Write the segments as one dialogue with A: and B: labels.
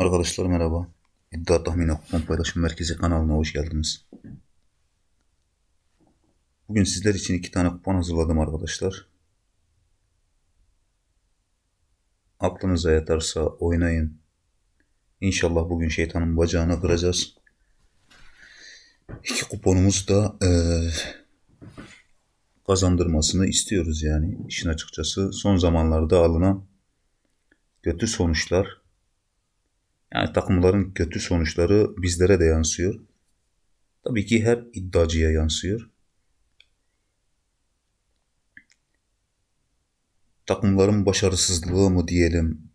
A: Arkadaşlar merhaba. İddia Tahmini Kupon Paylaşım Merkezi kanalına hoş geldiniz. Bugün sizler için iki tane kupon hazırladım arkadaşlar. Aklınıza yatarsa oynayın. İnşallah bugün şeytanın bacağını kıracağız. İki kuponumuz da eee, kazandırmasını istiyoruz yani işin açıkçası. Son zamanlarda alınan kötü sonuçlar yani takımların kötü sonuçları bizlere de yansıyor. Tabii ki her iddiacıya yansıyor. Takımların başarısızlığı mı diyelim,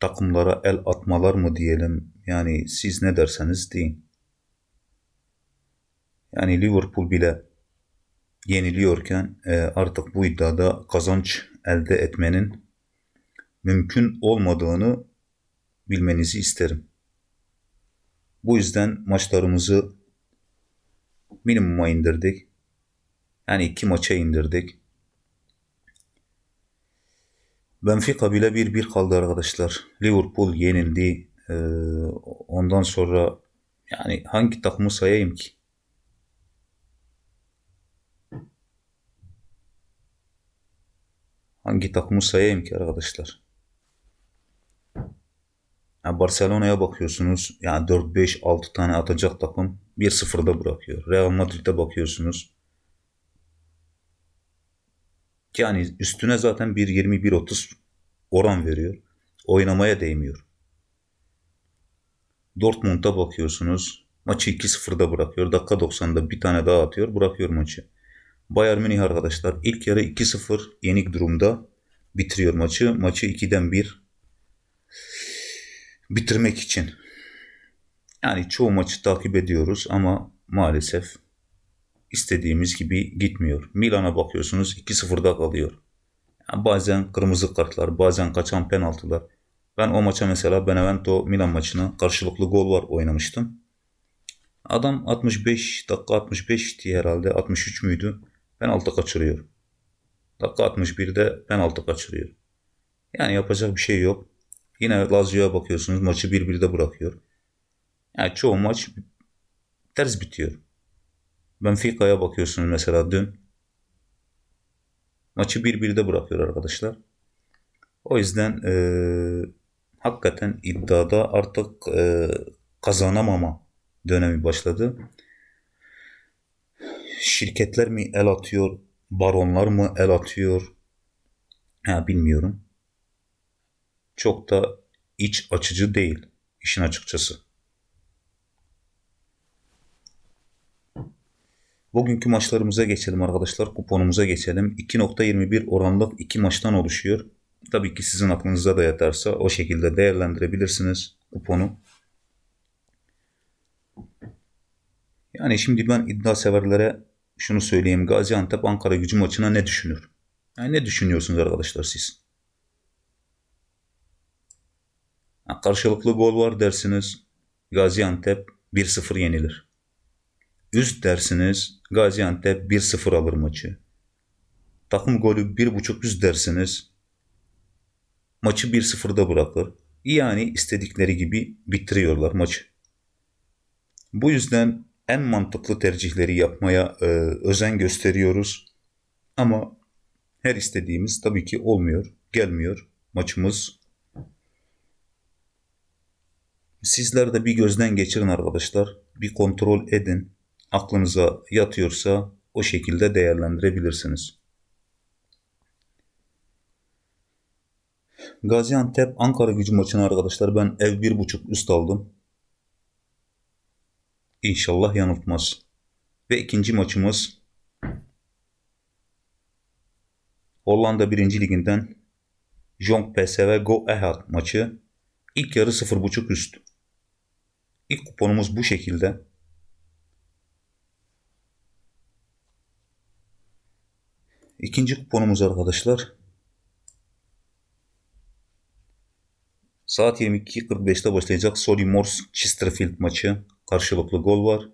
A: takımlara el atmalar mı diyelim, yani siz ne derseniz deyin. Yani Liverpool bile yeniliyorken e, artık bu iddiada kazanç elde etmenin mümkün olmadığını bilmenizi isterim. Bu yüzden maçlarımızı minimuma indirdik. Yani iki maça indirdik. Benfica bile 1-1 kaldı arkadaşlar. Liverpool yenildi. Ee, ondan sonra yani hangi takımı sayayım ki? Hangi takımı sayayım ki arkadaşlar? Yani Barcelona'ya bakıyorsunuz. Yani 4-5-6 tane atacak takım 1-0'da bırakıyor. Real Madrid'e bakıyorsunuz. Yani üstüne zaten 1-20-1-30 oran veriyor. Oynamaya değmiyor. Dortmund'a bakıyorsunuz. Maçı 2-0'da bırakıyor. Dakika 90'da bir tane daha atıyor. Bırakıyor maçı. Bayern Münih arkadaşlar ilk yarı 2-0 yenik durumda bitiriyor maçı. Maçı 2'den 1 bitirmek için. Yani çoğu maçı takip ediyoruz ama maalesef istediğimiz gibi gitmiyor. Milan'a bakıyorsunuz 2-0'da kalıyor. Yani bazen kırmızı kartlar, bazen kaçan penaltılar. Ben o maça mesela Benevento Milan maçına karşılıklı gol var oynamıştım. Adam 65 dakika 65 diye herhalde 63 müydü? Penaltı kaçırıyor. Dakika 61'de penaltı kaçırıyor. Yani yapacak bir şey yok. Yine Lazio'ya bakıyorsunuz maçı 1-1'de bırakıyor. Yani çoğu maç ters bitiyor. Benfica'ya bakıyorsunuz mesela dün. Maçı 1-1'de bırakıyor arkadaşlar. O yüzden e, hakikaten iddiada artık e, kazanamama dönemi başladı. Şirketler mi el atıyor, baronlar mı el atıyor? Ha, bilmiyorum çok da iç açıcı değil işin açıkçası. Bugünkü maçlarımıza geçelim arkadaşlar. Kuponumuza geçelim. 2.21 oranlık iki maçtan oluşuyor. Tabii ki sizin aklınıza da yatarsa o şekilde değerlendirebilirsiniz kuponu. Yani şimdi ben iddia severlere şunu söyleyeyim. Gaziantep Ankara gücü maçına ne düşünür? Yani ne düşünüyorsunuz arkadaşlar siz? Karşılıklı gol var dersiniz. Gaziantep 1-0 yenilir. Üst dersiniz. Gaziantep 1-0 alır maçı. Takım golü 1.5 üst dersiniz. Maçı 1-0'da bırakır. Yani istedikleri gibi bitiriyorlar maçı. Bu yüzden en mantıklı tercihleri yapmaya e, özen gösteriyoruz. Ama her istediğimiz tabii ki olmuyor, gelmiyor. Maçımız Sizler de bir gözden geçirin arkadaşlar. Bir kontrol edin. Aklınıza yatıyorsa o şekilde değerlendirebilirsiniz. Gaziantep Ankara gücü maçını arkadaşlar ben ev bir buçuk üst aldım. İnşallah yanıltmaz. Ve ikinci maçımız Hollanda 1. liginden Jong PSV Go Ehad maçı. İlk yarı 0.5 üst. İlk kuponumuz bu şekilde. İkinci kuponumuz arkadaşlar. Saat 22.45'te başlayacak Solly Morse Chesterfield maçı. Karşılıklı gol var.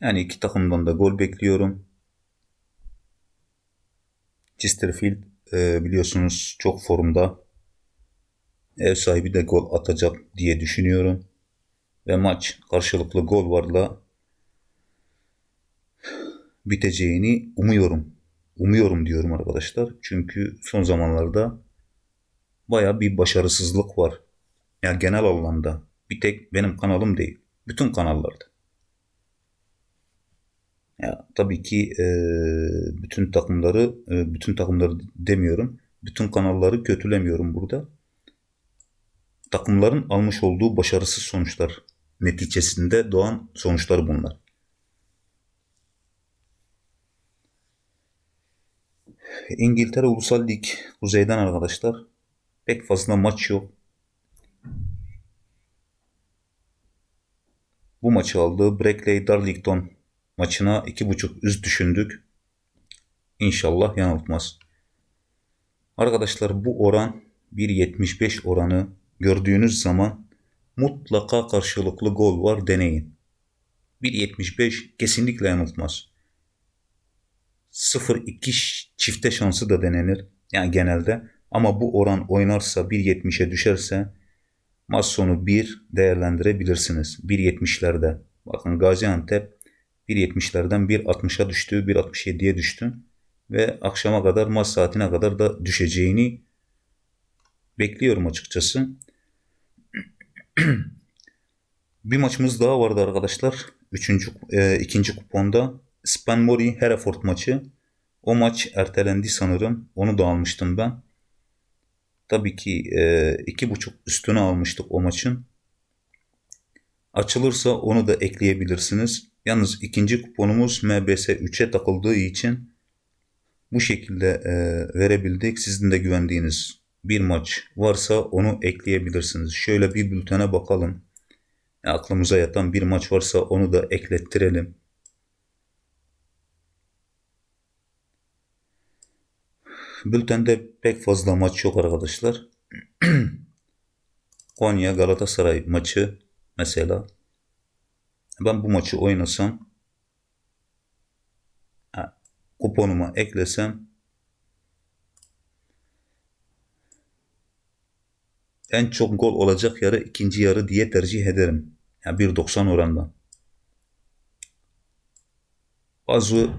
A: Yani iki takımdan da gol bekliyorum. Chesterfield e, biliyorsunuz çok formda. Ev sahibi de gol atacak diye düşünüyorum. Ve maç karşılıklı gol varla biteceğini umuyorum. Umuyorum diyorum arkadaşlar. Çünkü son zamanlarda baya bir başarısızlık var. Yani genel anlamda. Bir tek benim kanalım değil. Bütün kanallarda. Ya tabii ki e, bütün takımları e, bütün takımları demiyorum. Bütün kanalları kötülemiyorum burada. Takımların almış olduğu başarısız sonuçlar neticesinde doğan sonuçlar bunlar. İngiltere Ulusal Lig kuzeyden arkadaşlar. Pek fazla maç yok. Bu maçı aldı. Brackley Darlington maçına 2.5 üst düşündük. İnşallah yanıltmaz. Arkadaşlar bu oran 1.75 oranı gördüğünüz zaman mutlaka karşılıklı gol var deneyin. 1.75 kesinlikle yanıltmaz. 0-2 çifte şansı da denenir. Yani genelde. Ama bu oran oynarsa 1.70'e düşerse maç sonu 1 değerlendirebilirsiniz. 1.70'lerde. Bakın Gaziantep 1.70'lerden 1.60'a düştü, 1.67'ye düştü. Ve akşama kadar maç saatine kadar da düşeceğini bekliyorum açıkçası. bir maçımız daha vardı arkadaşlar. Üçüncü, e, ikinci kuponda Spanmori Hereford maçı. O maç ertelendi sanırım. Onu da almıştım ben. Tabii ki e, iki buçuk üstüne almıştık o maçın. Açılırsa onu da ekleyebilirsiniz. Yalnız ikinci kuponumuz MBS 3'e takıldığı için bu şekilde e, verebildik. Sizin de güvendiğiniz bir maç varsa onu ekleyebilirsiniz. Şöyle bir bültene bakalım. Aklımıza yatan bir maç varsa onu da eklettirelim. Bültende pek fazla maç yok arkadaşlar. Konya Galatasaray maçı mesela. Ben bu maçı oynasam kuponuma eklesem en çok gol olacak yarı ikinci yarı diye tercih ederim. Yani 1.90 orandan. Bazı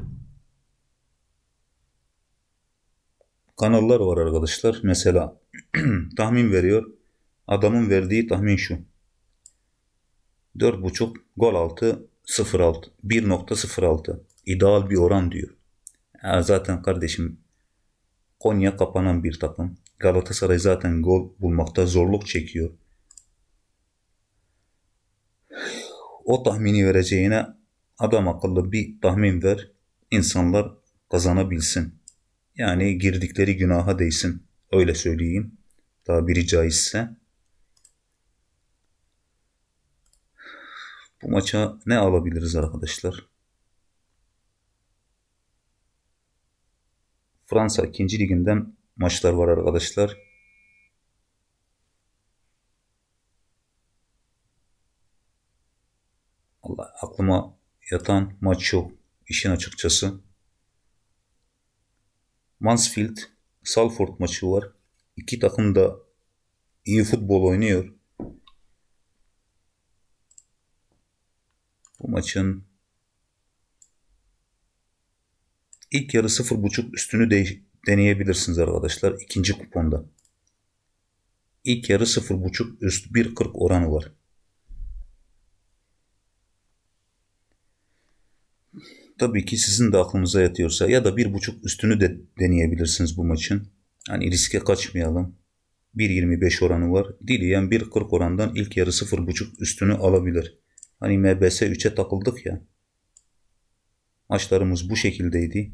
A: kanallar var arkadaşlar. Mesela tahmin veriyor. Adamın verdiği tahmin şu. 4.5 gol altı 0.6 1.06 ideal bir oran diyor. Ya zaten kardeşim Konya kapanan bir takım. Galatasaray zaten gol bulmakta zorluk çekiyor. O tahmini vereceğine adam akıllı bir tahmin ver. İnsanlar kazanabilsin. Yani girdikleri günaha değsin. Öyle söyleyeyim. Daha biri caizse. Bu maça ne alabiliriz arkadaşlar? Fransa 2. liginden maçlar var arkadaşlar. Allah aklıma yatan maç yok işin açıkçası. Mansfield Salford maçı var. İki takım da iyi futbol oynuyor. Bu maçın ilk yarı 0.5 üstünü de deneyebilirsiniz arkadaşlar ikinci kuponda. İlk yarı 0.5 üst 1.40 oranı var. Tabii ki sizin de aklınıza yatıyorsa ya da 1.5 üstünü de deneyebilirsiniz bu maçın. Hani riske kaçmayalım. 1.25 oranı var. Dileyen 1.40 orandan ilk yarı 0.5 üstünü alabilir. Hani MBS 3'e takıldık ya. Maçlarımız bu şekildeydi.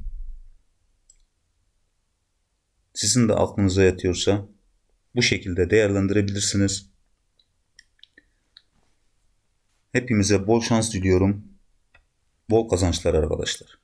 A: Sizin de aklınıza yatıyorsa bu şekilde değerlendirebilirsiniz. Hepimize bol şans diliyorum. Bol kazançlar arkadaşlar.